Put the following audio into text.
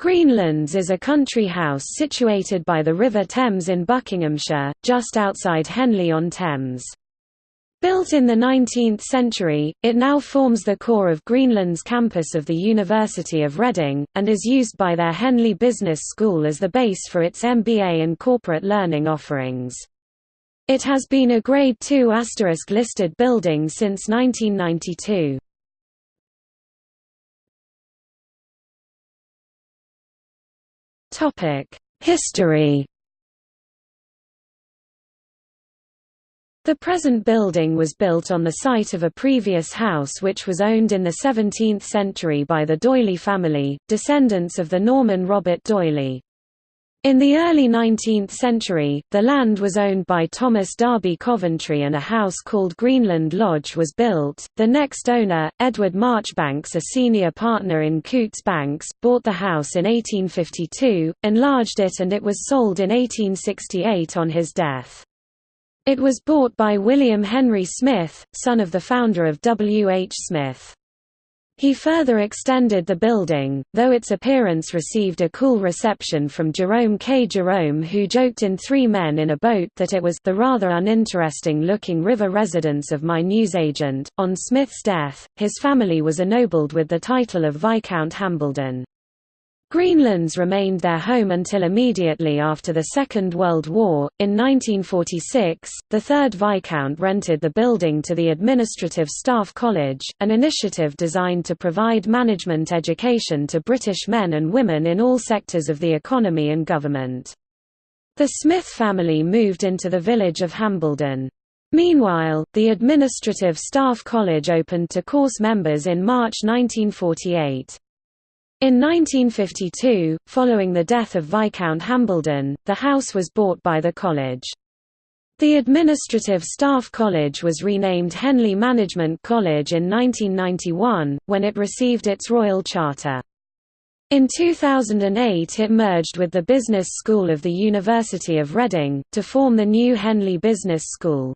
Greenlands is a country house situated by the River Thames in Buckinghamshire, just outside Henley-on-Thames. Built in the 19th century, it now forms the core of Greenlands campus of the University of Reading, and is used by their Henley Business School as the base for its MBA and corporate learning offerings. It has been a Grade II listed building since 1992. History The present building was built on the site of a previous house which was owned in the 17th century by the D'Oyly family, descendants of the Norman Robert D'Oyly. In the early 19th century, the land was owned by Thomas Darby Coventry and a house called Greenland Lodge was built. The next owner, Edward Marjoribanks, a senior partner in Coutts Banks, bought the house in 1852, enlarged it, and it was sold in 1868 on his death. It was bought by William Henry Smith, son of the founder of W. H. Smith. He further extended the building, though its appearance received a cool reception from Jerome K. Jerome who joked in Three Men in a Boat that it was the rather uninteresting-looking river residence of my newsagent. On Smith's death, his family was ennobled with the title of Viscount Hambleden. Greenlands remained their home until immediately after the Second World War. In 1946, the third Viscount rented the building to the Administrative Staff College, an initiative designed to provide management education to British men and women in all sectors of the economy and government. The Smith family moved into the village of Hambleden. Meanwhile, the Administrative Staff College opened to course members in March 1948. In 1952, following the death of Viscount Hambleden, the house was bought by the college. The Administrative Staff College was renamed Henley Management College in 1991, when it received its royal charter. In 2008 it merged with the Business School of the University of Reading, to form the new Henley Business School.